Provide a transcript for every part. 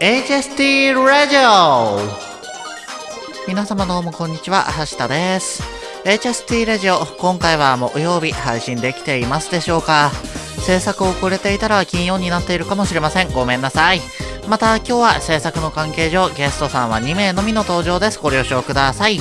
HST ラジオ皆様どうもこんにちは、橋田です。HST ラジオ、今回は木曜日配信できていますでしょうか制作遅れていたら金曜になっているかもしれません。ごめんなさい。また今日は制作の関係上、ゲストさんは2名のみの登場です。ご了承ください。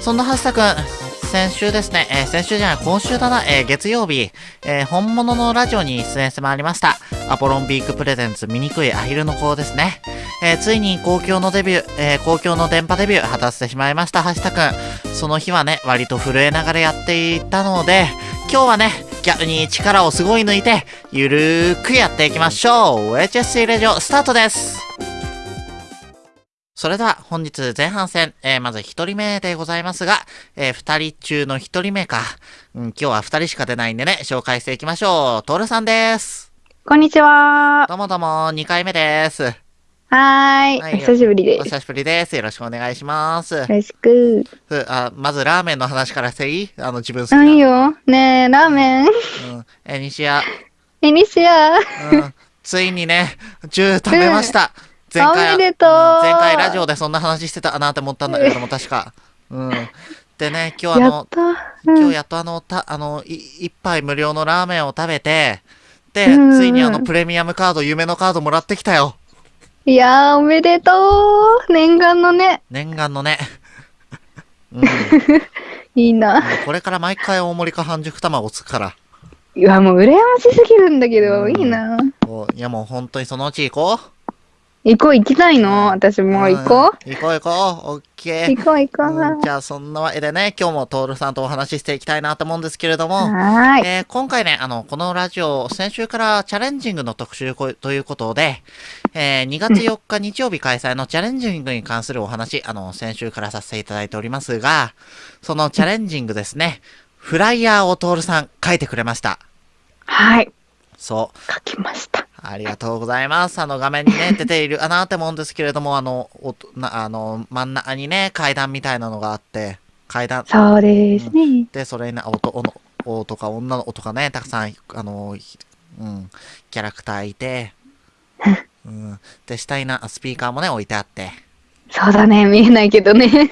そんな橋田くん、先週ですね、えー先週じゃない、今週だな、えー月曜日、えー本物のラジオに出演してまいりました。アポロンビークプレゼンツ醜いアヒルの子ですね。えついに公共のデビュー、え公共の電波デビュー果たしてしまいました、橋田くん。その日はね、割と震えながらやっていたので、今日はね、逆に力をすごい抜いて、ゆるーくやっていきましょう。HSC ラジオスタートです。それでは本日前半戦、えーまず一人目でございますが、えー二人中の一人目か。うん、今日は二人しか出ないんでね、紹介していきましょう。トールさんです。こんにちは。どうもどうも、二回目です。はーい。はいお久しぶりです。お久しぶりです。よろしくお願いします。よろしく。ふあまずラーメンの話からしていい？あの、自分好きな。ないよ？ねえ、ラーメン。うん。え、西谷、エニシア。うん。ついにね、銃食べました。前回、前回ラジオでそんな話してたなって思ったんだけども、確か。うん。でね、今日あの。うん。今日やっとあの、た、あの、い一杯無料のラーメンを食べて、で、ついにあのプレミアムカード、夢のカードもらってきたよ。いやー、おめでとう。念願のね。念願のね。うん。いいな。これから毎回大盛りか半熟卵つくから。いや、もう羨ましすぎるんだけど、うんいいな。いやもう本当にそのうち行こう。行こう、行きたいの？私も行こうん行こう行こう。オッケう。ー。行こう、行こうんう。じゃあそんなわけでね、今日もトールさんとお話ししていきたいなと思うんですけれども、はーい。えー今回ね、あの、このラジオ、先週からチャレンジングの特集こということで、えー2月4日日曜日開催のチャレンジングに関するお話、あの、先週からさせていただいておりますが、そのチャレンジングですね、フライヤーをトールさん書いてくれました。はい。そう。書きました。ありがとうございます。あの画面にね、出ているかなって思うんですけれども、あの、おとなあの、真ん中にね、階段みたいなのがあって、階段、そうですね。で、それに、男の、男とか女の子とかね、たくさん、あの、ひうん、キャラクターいて、うん、で、下にな、スピーカーもね、置いてあって、そうだね。見えないけどね。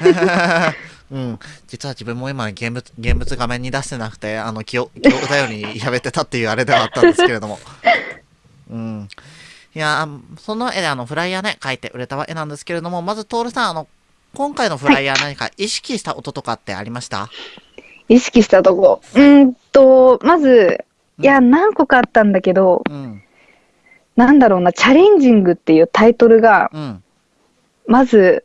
うん、実は自分も今、現物、現物画面に出してなくて、あの、記憶、記憶だように喋ってたっていうあれではあったんですけれども、うん。いやー、その絵であの、フライヤーね、描いて売れた絵なんですけれども、まず、トールさん、あの、今回のフライヤー何か意識した音とかってありました、意識したとこ。うーんと、まず、いや、何個かあったんだけど、うん、なんだろうな、チャレンジングっていうタイトルが、うん、まず、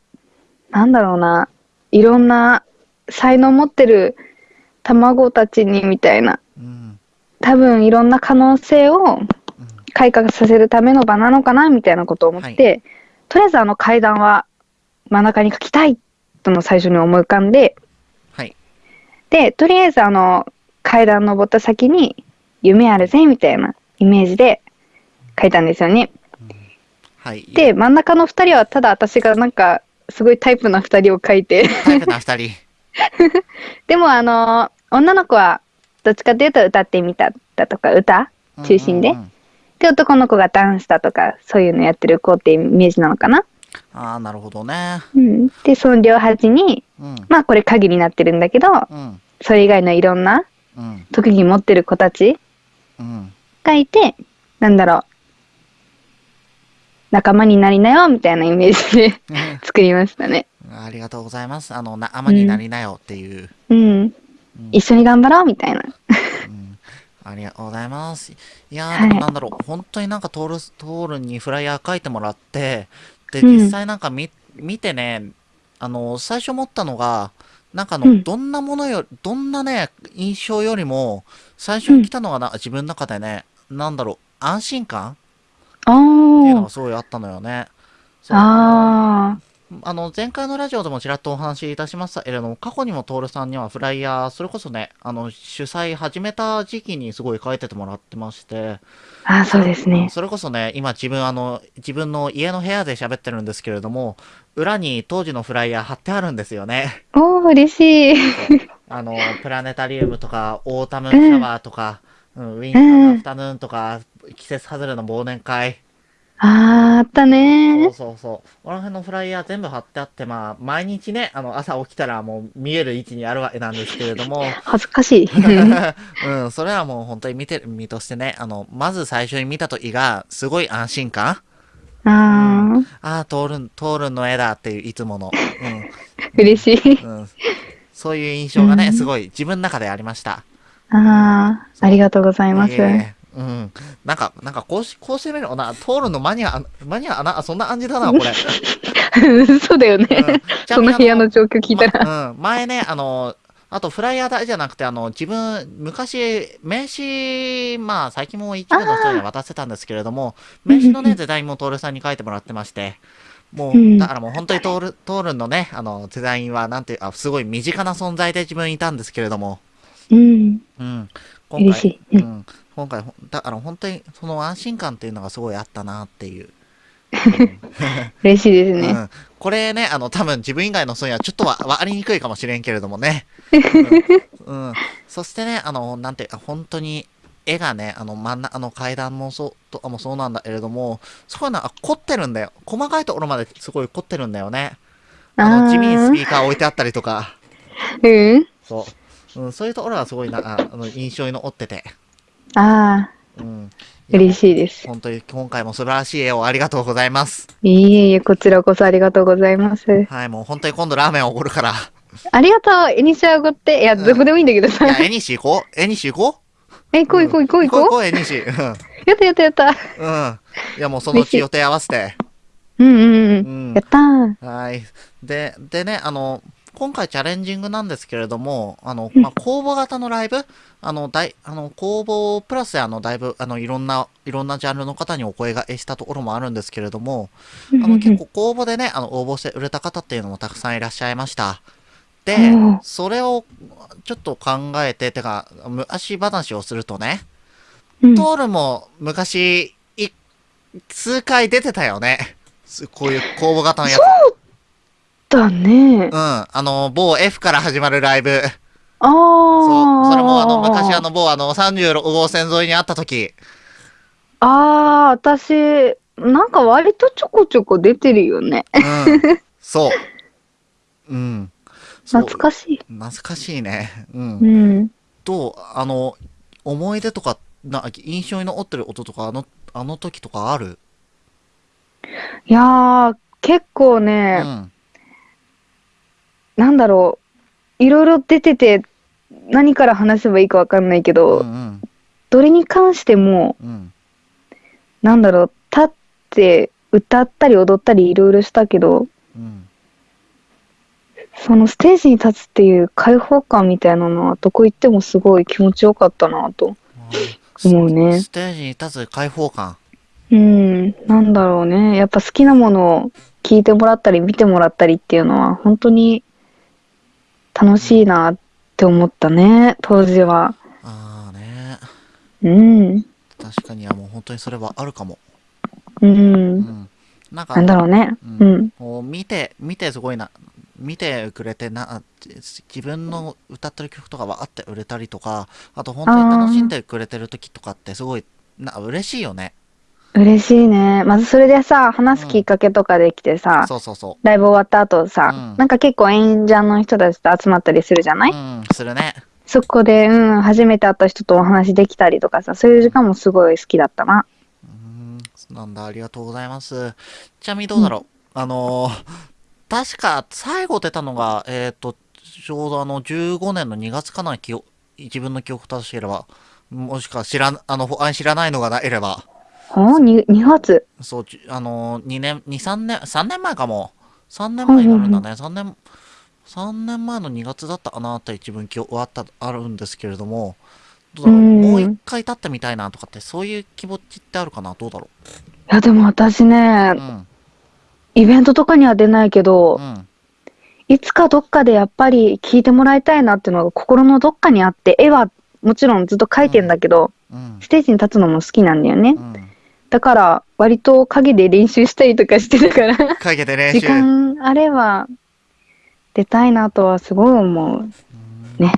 なんだろうな、いろんな才能持ってる卵たちにみたいな、うん、多分いろんな可能性を開花させるための場なのかなみたいなことを思って、とりあえずあの階段は真ん中に書きたいとの最初に思い浮かんで、はい、で、とりあえずあの階段登った先に夢あるぜみたいなイメージで書いたんですよね。はい。で、真ん中の2人はただ私がなんかすごいタイプな2人を書いて、タイプな二人。でもあの女の子はどっちかというと歌ってみただとか歌？中心でうんうん。うんで男の子がダンスだとかそういうのやってる子っていうイメージなのかな？ああ、なるほどね。うん、でその両端にうん、まあこれ鍵になってるんだけどうん、それ以外のいろんなうん、特技持ってる子たちうん。がいてなんだろう仲間になりなよみたいなイメージで作りましたね。ありがとうございます。あの、仲間になりなよっていう。うん、うん一緒に頑張ろうみたいな。うんありがとうございます。いやー、はい。でもなんだろう、本当になんかトール、トールにフライヤー書いてもらって、で、うん。実際なんか見、見てね、あの、最初思ったのが、なんかあの、うん。どんなものよ、どんなね、印象よりも、最初に来たのがな、自分の中でね、なんだろう、安心感っていうのあがすごいあったのよね。あああの、前回のラジオでもちらっとお話しいたしましたけれども、過去にもトールさんにはフライヤー、それこそね、あの、主催始めた時期にすごい書いててもらってまして、ああそうですね。それこそね、今自分あの、自分の家の部屋で喋ってるんですけれども、裏に当時のフライヤー貼ってあるんですよね。おー嬉しい。あの、プラネタリウムとか、オータムシャワーとか、うん、ウィンターアフタヌーンとか、季節外れの忘年会、あー、あったそうねそうそう。この辺のフライヤー全部貼ってあって、まあ、毎日ね、あの、朝起きたらもう見える位置にあるわけなんですけれども、恥ずかしい。うん、それはもう本当に見てる身としてね、あの、まず最初に見た時が、すごい安心感あー、ああ、トールン、トールンの絵だっていういつもの、嬉しい。うん、うん。そういう印象がね、うんすごい自分の中でありました。あー、ありがとうございます。いえいえうん。なんか、なんかこうし、こうしてみるとな、トールンのマニア、マニア、な、そんな感じだな、これ。そうだよね。うんその部屋の状況聞いたら。まうん、前ね、あの、あとフライヤーだけじゃなくて、あの、自分、昔、名刺、まあ、最近も一部の人には渡してたんですけれども、名刺のね、デザインもトールさんに書いてもらってまして、もう、うんだからもう本当にトール、トールンのね、あの、デザインは、なんていう、あ、すごい身近な存在で自分いたんですけれども、うん。うん。今嬉しい。ううんん。今回、だから本当に、その安心感っていうのがすごいあったなっていう。嬉しいですね。うん、これね、あの、多分自分以外の人にはちょっとはわかりにくいかもしれんけれどもね。うん。うんそしてね、あの、なんていうか、本当に、絵がね、あの、真ん中、あの階段もそう、とかもそうなんだけれども、すごいな、あ凝ってるんだよ。細かいところまですごい凝ってるんだよね。あの、地味にスピーカー置いてあったりとか、うん。そう。うん、そういうところがすごいな、ああの、印象に残ってて。ああ、うん。嬉しいです。本当に今回も素晴らしい絵をありがとうございます。いえいえ、こちらこそありがとうございます。はい、もう本当に今度ラーメンおごるから。ありがとう、エニシアゴって。いや、どこでもいいんだけどさい。や、絵にし行こう絵にし行こうえ、行こう行こう行こう行こう行こう、絵にし。うん。う。やったやったやった。うん。いや、もうそのうち予定合わせて。うんうんう。うんんや。ったー。はい。で、でね、あの、今回チャレンジングなんですけれども、あの、まあ、公募型のライブ、あの、だい、あの、公募プラスあの、だいぶ、あの、いろんな、いろんなジャンルの方にお声がけしたところもあるんですけれども、あの、結構公募でね、あの、応募して売れた方っていうのもたくさんいらっしゃいました。でうん、それをちょっと考えて、てか、昔話をするとね、うんトールも昔、い、数回出てたよね。すこういう公募型のやつ。だねうん。。あの、某 F から始まるライブ。ああ。そう。それもあの、昔あの、某あの、36号線沿いにあった時。ああ、私、なんか割とちょこちょこ出てるよね。うん。そう。うん。懐かしい。懐かしいね。うん。うん。どうあの、思い出とか、な、印象に残ってる音とか、あの、あの時とかある？いやー、結構うね、ん。なんだろう。いろいろ出てて、何から話せばいいかわかんないけうど、んどれに関しても、うん。うん。なんだろう、立って歌ったり踊ったりいろいろしたけど、うん。そのステージに立つっていう開放感みたいなのはどこ行ってもすごい気持ちよかったなと思うねス。テージに立つ開放感。うん、なんだろうね。やっぱ好きなものを聞いてもらったり見てもらったりっていうのは本当に楽しいなって思ったね、当時は。ああね。うん、確かに、いやもう本当にそれはあるかも。う。うんん。なんか、なんだろうね。ううんん。こう見て、見てすごいな、見てくれてな、自分の歌ってる曲とか分かって売れたりとか、あと本当に楽しんでくれてる時とかってすごい、な、嬉しいよね。嬉しいね。まずそれでさ、話すきっかけとかできてさ、そうそうそライブ終わった後さ、うんなんか結構演者の人たちと集まったりするじゃなう。い、うん、するね。そこで、うん、初めて会った人とお話できたりとかさ、そういう時間もすごい好きだったな。うん、なんだ、ありがとうございます。ちなみにどうだろう？あのー確か最後出たのが、えっ、と、ちょうどあの、15年の2月かな、記憶自分の記憶正しければ。もしくは知らん、あの、ほあ知らないのがなければ。ほん 2, 2月。そう、じあのー、2年、2、3年、3年前かも。3年前になるんだね。3年、3年前の2月だったかなって自分記憶はあった、あるんですけれども、どうだろう。うんもう一回経ってみたいなとかって、そういう気持ちってあるかな？どうだろいや、でも私ねう。う、ん。イベントとかには出ないけどう、ん。いつかどっかでやっぱり聞いてもらいたいなっていうのが心のどっかにあって、絵はもちろんずっと描いてんだけど、うん。ステージに立つのも好きなんだよね。うん。だから、割と影で練習したりとかしてたから、かけて練時習。間あれば出たいなとはすごい思う。ね。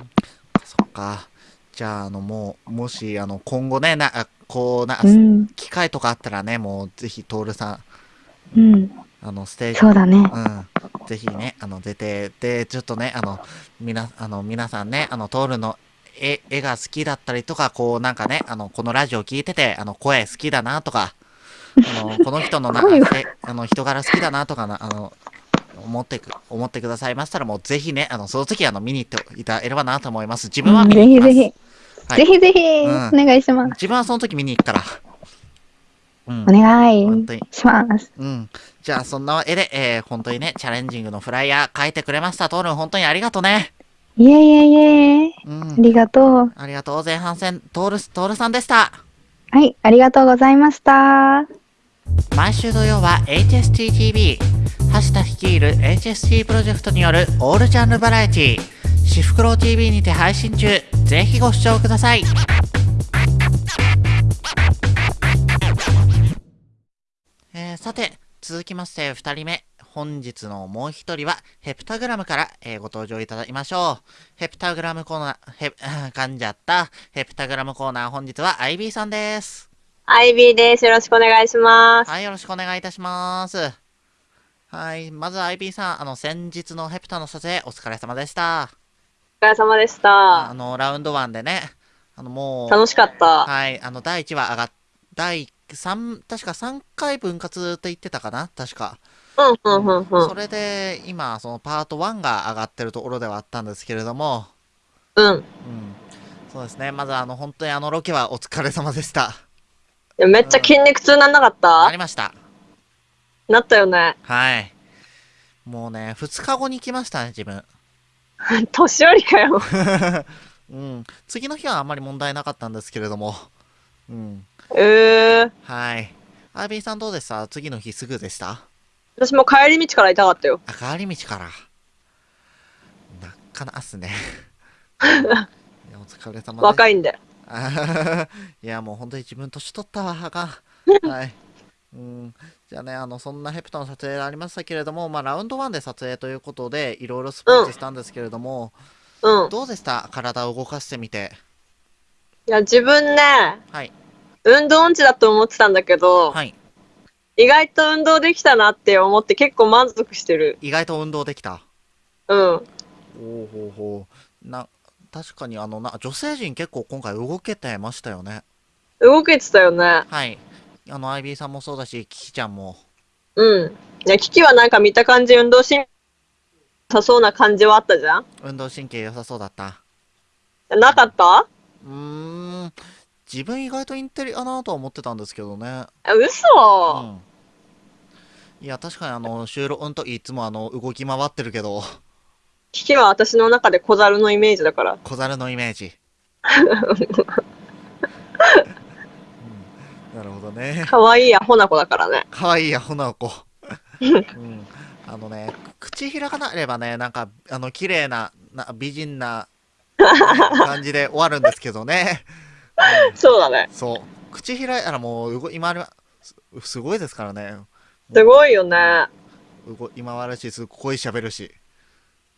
そっか。じゃあ、あの、もう、もし、あの、今後ね、な、あこうな、うん。機会とかあったらね、もうぜひ、トールさん、うん。あの、ステージ、そうだね。うん。ぜひね、あの、出て、で、ちょっとね、あの、みな、あの、皆さんね、あの、トールの絵、絵が好きだったりとか、こう、なんかね、あの、このラジオ聞いてて、あの、声好きだなとか、あの、この人のな、あの、人柄好きだなとかな、あの、思ってく、思ってくださいましたら、もうぜひね、あの、その時あの、見に行っていただければなと思います。自分は見ぜに行きます。ひぜひ。はいぜひぜひ、うんお願いします。自分はその時見に行くから。うんお。願い。します。うん。じゃあ、そんなわけで、えー、本当にね、チャレンジングのフライヤー書いてくれました。トールン、本当にありがとうね。いえいえいえ。うんあ。りがとう。ありがとう。前半戦、トールス、トールさんでした。はい、ありがとうございました。毎週土曜は HSTTV、橋田率いる HST プロジェクトによるオールジャンルバラエティ、シフクロウ TV にて配信中。ぜひご視聴ください。えーさて、続きまして2人目。本日のもう一人は、ヘプタグラムから、えーご登場いただきましょう。ヘプタグラムコーナー、ヘ、噛んじゃった。ヘプタグラムコーナー、本日は IB さんです。アイビーです。よろしくお願いします。はい、よろしくお願いいたします。はい、まず IB さん、あの、先日のヘプタの撮影、お疲れ様でした。お疲れ様でしあた。の、ラウンド1でね、あの、もう、楽しかった。はい、あの、第1話上がっ、第3、確か3回分割って言ってたかな？確か。うん、うん、うん、うん。それで、今、そのパート1が上がってるところではあったんですけれども、うん。うん。そうですね、まずあの、本当にあのロケはお疲れ様でした。めっちゃ筋肉痛なんなかっなたりました。なったよね。はい。もうね、2日後に来ましたね、自分。年寄りかよ。うん、次の日はあんまり問題なかったんですけれども、うん、えー。はい。アービーさんどうでした？次の日すぐでした？私も帰り道から痛かったよ。あ、帰り道から。なっかなっすね。いやお疲れ様です。若いんで。いや、もう本当に自分年取ったわ、あかん。はい。うん、じゃあね、あの、そんなヘプタの撮影がありましたけれども、まあ、ラウンド1で撮影ということで、いろいろスポーツしたんですけれども、うん。いどうでした？体を動かしてみて。や、自分ね、はい。運動音痴だと思ってたんだけど、はい。意外と運動できたなって思って結構満足してる。意外と運動できた。うん。おうほうほうな確かにあのな女性陣結構今回動けてましたよね。動けてたよね。はい。あの IB さんもそうだしキキちゃんも。うん。いや、キキはなんか見た感じ運動神経さそうな感じはあったじゃん？運動神経良さそうだった。なかった？うーん。自分意外とインテリかなとは思ってたんですけどね。え嘘、うんいや確かにあの収録の時いつもあの動き回ってるけどキキは私の中で小猿のイメージだから。小猿のイメージ、うん、なるほどね可愛いアホな子だからね。かわいいアホな子。うん。あのね、口開かなければね、なんか、あの、綺麗な、な美人な、ね感じで終わるんですけどね。そうだねうん。そう。口開いたらもう、動今あれは、すすごいですからね。すごいよね。今はるし、すごい喋るし。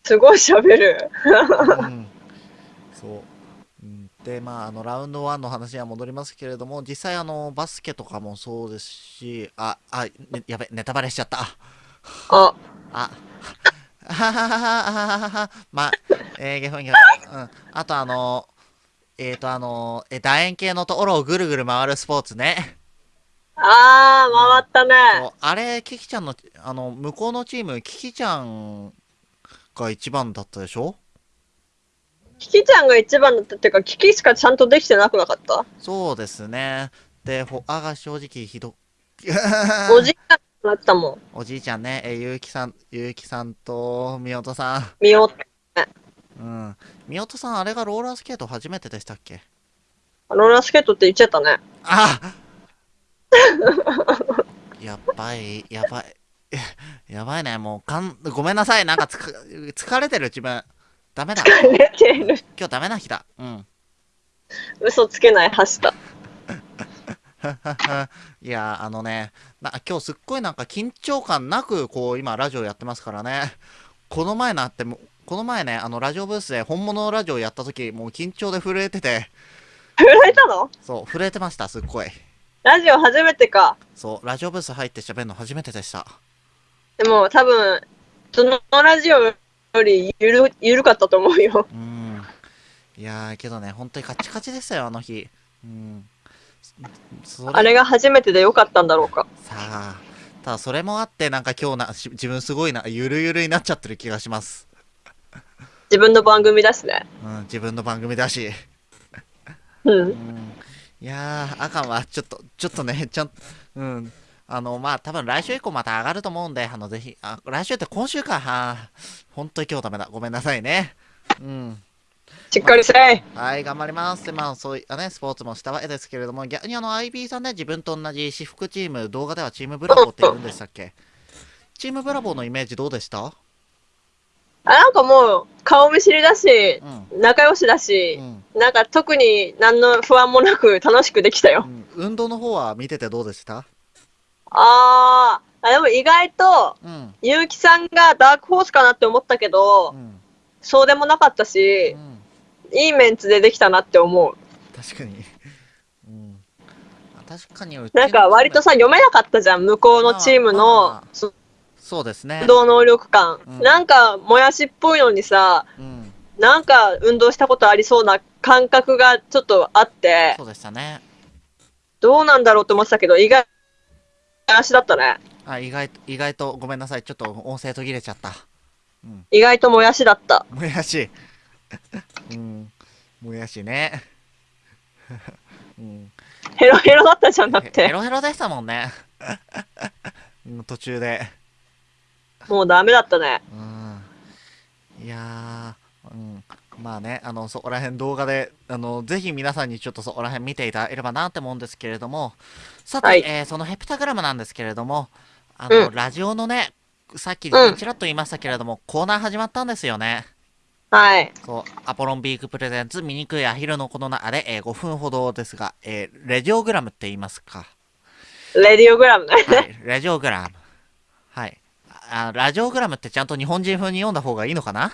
すごい喋る。うん。そう。で、まあ、あの、ラウンド1の話には戻りますけれども、実際、あの、バスケとかもそうですし、あ、あ、ねやべ、ネタバレしちゃった。あ、あ、はははははははまあ、えー、ゲフンゲフン。うん。あとあの、えっ、ー、とあの、え、楕円形のところをぐるぐる回るスポーツね。あー、回ったね。あれ、キキちゃんの、あの、向こうのチーム、キキちゃんが一番だったでしょ？キキちゃんが一番だったっていうか、キキしかちゃんとできてなくなかった？そうですね。で、ほ、あが正直ひど、おじいちゃんになったもん。おじいちゃんね、えー、ゆうきさん、ゆうきさんと、みおとさん。見よう。うん。みおとさん、あれがローラースケート初めてでしたっけ？ローラースケートって言っちゃったね。あ やばい、やばい。やばいね、もうかん、ごめんなさい、なんかつか疲れてる自分。ダメだ。出てる。今日ダメな日だ。うん。嘘つけない、はした。いや、あのね、な今日すっごいなんか緊張感なく、こう、今ラジオやってますからね。この前なっても、この前ね、あの、ラジオブースで本物のラジオやった時、もう緊張で震えてて、震えたの？そう、震えてました、すっごい。ラジオ初めてか。そう、ラジオブース入って喋るの初めてでした。でも多分、そのラジオよりゆる、ゆるかったと思うよ。うん。いやー、けどね、本当にカチカチでしたよ、あの日。うん。あれが初めてでよかったんだろうか。さあ、ただそれもあって、なんか今日な、し自分すごいな、ゆるゆるになっちゃってる気がします。自分の番組だしね。うん、自分の番組だし。う。うんん。いやー、あかんわ。ちょっと、ちょっとね、ちゃんと、うん。あの、まあ、多分来週以降また上がると思うんで、あの、ぜひ、あ、来週って今週か。はあ、本当に今日ダメだ。ごめんなさいね。うん。しっかりせい。はい、頑張ります。で、まあ、そういったね、スポーツもしたわけですけれども、逆にあの、IB さんね、自分と同じ私服チーム、動画ではチームブラボーって言うんでしたっけ？チームブラボーのイメージどうでした？あ、なんかもう、顔見知りだしう、ん。仲良しだうし、ん。なんか特に何の不安もなく楽しくできたよう。ん、運動の方は見ててどうでした？あー、あでも意外と、うん。ゆうきさんがダークホースかなって思ったけどう、ん。そうでもなかったしう、ん。いいメンツでできたなって思う。確かに。うん。あ確かになんか割とさ、読めなかったじゃん、向こうのチームの、そそうですね運。動能力感。うんなんか、もやしっぽいのにさ、うん。なんか運動したことありそうな感覚がちょっとあってそ、うでしたね。どうなんだろうって思ってたけど、意外、足だったね。あ、意外と、意外と、ごめんなさい。ちょっと音声途切れちゃった。うん。意外ともやしだった。もやし。うん。もやしね。うん。ヘロヘロだったじゃんだっヘて。ロヘロでしたもんね。うん途中で。もうダメだったね。うん。いやー、うん。まあね、あの、そこら辺動画で、あの、ぜひ皆さんにちょっとそこら辺見ていただければなって思うんですけれども、さて、はいえーそのヘプタグラムなんですけれども、あの、うんラジオのね、さっきうんちらっと言いましたけれども、コーナー始まったんですよね。はい。そう、アポロンビーク presents、醜いアヒルの子の中で、えー5分ほどですが、えーレジオグラムって言いますか。レディオグラムね。はい、レジオグラム。はい。あラジオグラムってちゃんと日本人風に読んだ方がいいのかな？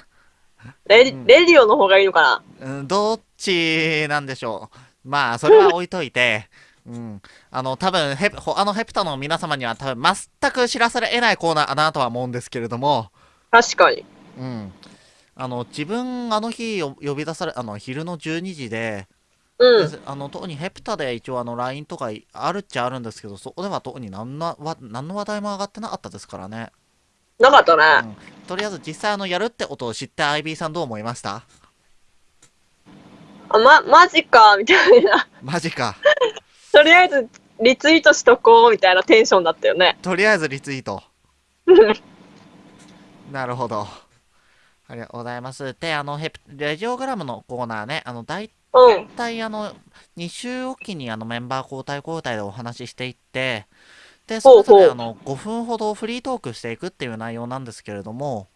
レディレディオの方がいいのかな？うん、どっちなんでしょう。まあ、それは置いといて、うん。あの、多分ヘあのヘプタの皆様には多分全く知らされ得ないコーナーだなとは思うんですけれども、確かに。うん。あの、自分、あの日よ呼び出され、あの、昼の12時で、うん。であの、特にヘプタで一応あの、LINE とかいあるっちゃあるんですけど、そこでは特に何のわ何の話題も上がってなかったですからね。なかったうね。ん。とりあえず実際あの、やるってことを知って IB さんどう思いました？あ、ま、マジか、みたいな。マジか。とりあえず、リツイートしとこう、みたいなテンションだったよね。とりあえずリツイート。なるほど。ありがとうございます。で、あの、ヘプレジオグラムのコーナーね、あの、大うん。体、あの、2週おきにあのメンバー交代交代でお話ししていって、で、それぞあの、5分ほどフリートークしていくっていう内容なんですけれども、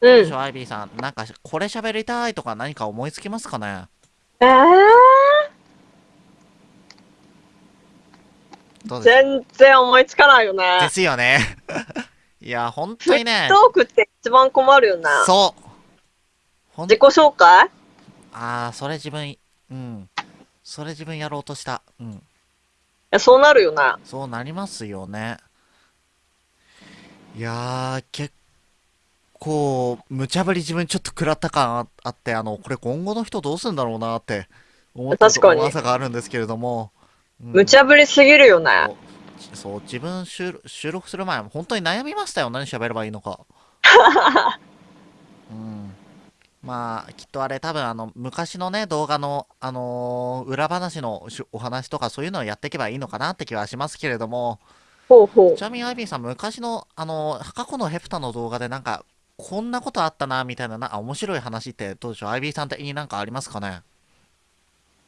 うん。どうでしょう、アイビーさん、なんか、これ喋りたいとか何か思いつきますかね？えー、全然思いつかないよねで。すよね。いや、本フリ当にねート、ークって一番困るよね。そう。ほん自己紹介？ああ、それ自分、うん。それ自分やろうとした。うん。いや、そうなるよね。そうなりますよね。いやー、結構、無茶ぶり自分ちょっと食らった感ああって、あの、これ今後の人どうするんだろうなって思った確かに噂があるんですけれども。うん無茶ぶりすぎるよね。そう自分収録収録する前、本当に悩みましたよ。何喋ればいいのか。うん。まあ、きっとあれ多分あの、昔のね、動画の、あのー裏話のしお話とかそういうのをやっていけばいいのかなって気はしますけれども、ほうほうち。なみにアイビーさん、昔の、あのー過去のヘプタの動画でなんか、こんなことあったな、みたいな、な、あ面白い話ってどうでしょう？アイビーさん的になんかありますかね？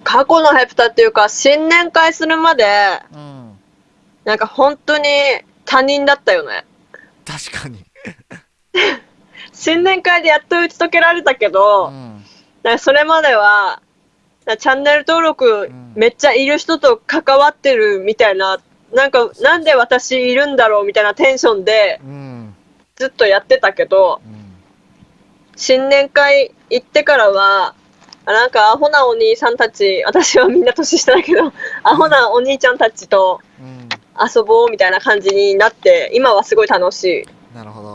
過去のヘプタっていうか、新年会するまで、うん。なんか本当に他人だったよね。確かに。新年会でやっと打ち解けられたけうど、ん。なんかそれまでは、チャンネル登録んめっちゃいる人と関わってるみたいな、なんかなんで私いるんだろうみたいなテンションでうん。ずっとやってたけど、うん。新年会行ってからは、あなんかアホなお兄さんたち、私はみんな年下だけど、アホなお兄ちゃんたちとうん。遊ぼうみたいな感じになって、今はすごい楽しい。なるほど。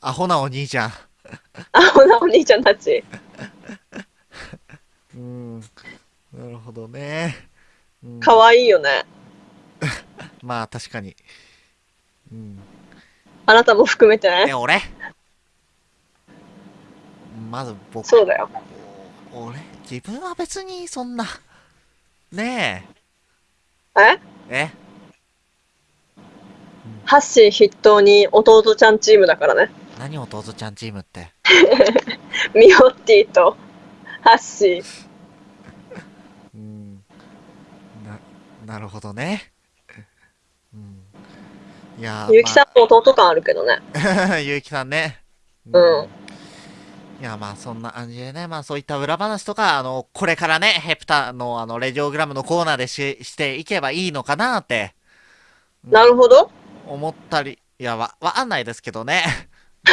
アホなお兄ちゃん。アホなお兄ちゃんたち。うん。なるほどね。うん、可愛いよね。まあ確かに。うん。あなたも含めてえ、ね。俺？まず僕、そうだよ。お俺？自分は別にそんな。ねええ？え？ハッシー筆頭に弟ちゃんチームだからね。何弟ちゃんチームって？ミオッティとハッシー。うん。な、なるほどね。うん。いやー、ゆうきさんも弟感あるけどね。まあ、ゆうきさんね。うんいや、まあ、そんな感じでね、まあ、そういった裏話とか、あの、これからね、ヘプタの、あの、レジオグラムのコーナーでし、していけばいいのかなって、なるほど。思ったり、いや、わ、わかんないですけどね。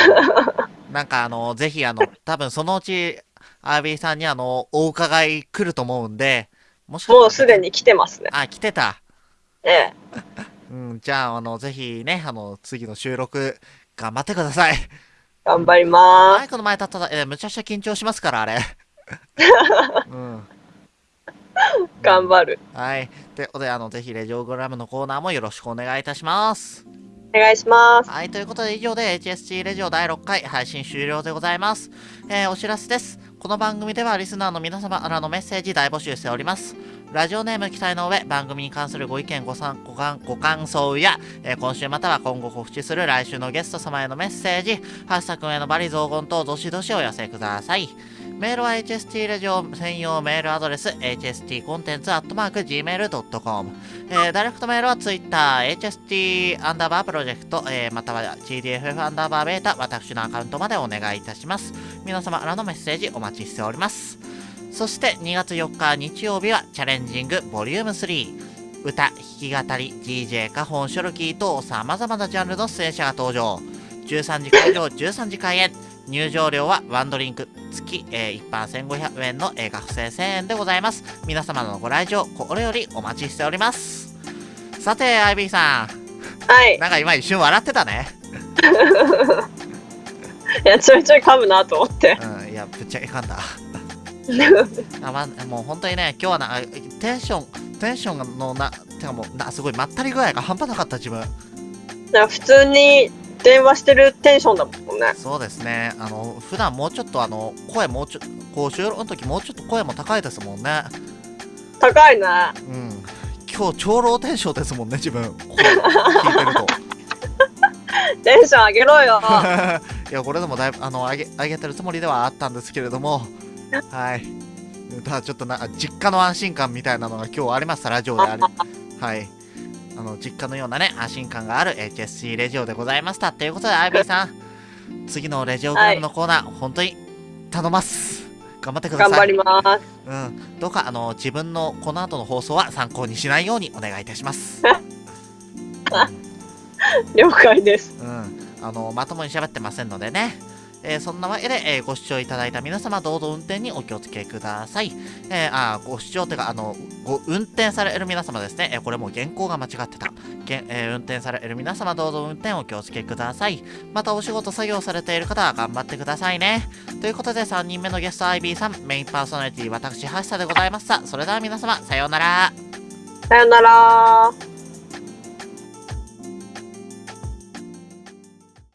なんか、あの、ぜひ、あの、多分そのうち、アービーさんに、あの、お伺い来ると思うんで、もしかもうすでに来てますね。あ、来てた。ええ。うん、じゃあ、あの、ぜひね、あの、次の収録、頑張ってください。頑張りまーす。マイクの前立ったら、えーむちゃくちゃ緊張しますから、あれ。うん。頑張る。はい。ということで、あの、ぜひ、レジオグラムのコーナーもよろしくお願いいたします。お願いします。はい。ということで、以上で HST レジオ第6回配信終了でございます。えーお知らせです。この番組では、リスナーの皆様からのメッセージ大募集しております。ラジオネーム記載の上、番組に関するご意見、ご参ご感ご感想や、えー今週または今後告知する来週のゲスト様へのメッセージ、ハッシュタグへのバリ雑言等、どしどしお寄せください。メールは HST レジオ専用メールアドレス hstcontents.gmail.com えーダイレクトメールは Twitter、HST アンダーバープロジェクト、えーまたは GDFF アンダーバーベータ、私のアカウントまでお願いいたします。皆様からのメッセージお待ちしております。そして2月4日日曜日はチャレンジングボリューム3歌、弾き語り、DJ、カホン、ショルキーと様々なジャンルの出演者が登場。13時会場、13時開演。入場料はワンドリンク付き、えー一般1500円の、えー学生1000円でございます。皆様のご来場、これよりお待ちしております。さて、アイビーさはいん、。なんか今一瞬笑ってたね。いや、ちょいちょい噛むなと思って。うん、いや、ぶっちゃけかんだ。あまもう本当にね、今日はな、あテンション、テンションのな、てかもうな、すごいまったり具合が半端なかった自分。普通に電話してるテンションだもんね。そうですね、あの、普段もうちょっとあの、声もうちょっと、こう収録の時もうちょっと声も高いですもんね。高いね。うん。今日超ローテンションですもんね、自分。これ聞いてると。テンション上げろよ。いや、これでもだいぶ、あの、上げ、上げてるつもりではあったんですけれども、はい。ただちょっとな、実家の安心感みたいなのが今日ありました、ラジオであり。はい。あの、実家のようなね、安心感がある HSC レジオでございました。ということで、アイビーさん、次のレジオグラムのコーナー、本当に頼ます。頑張ってください。頑張ります。うん。どうか、あの、自分のこの後の放送は参考にしないようにお願いいたします。了解です。うん。あの、まともに喋ってませんのでね。えーそんなわけで、えーご視聴いただいた皆様、どうぞ運転にお気をつけください。えーあご視聴というか、あの、ご運転される皆様ですね。えこれも原稿が間違ってた。げえ運転される皆様、どうぞ運転お気をつけください。またお仕事作業されている方は頑張ってくださいね。ということで、3人目のゲスト IB さん、メインパーソナリティ、私、橋田でございました。それでは皆様、さようなら。さようなら。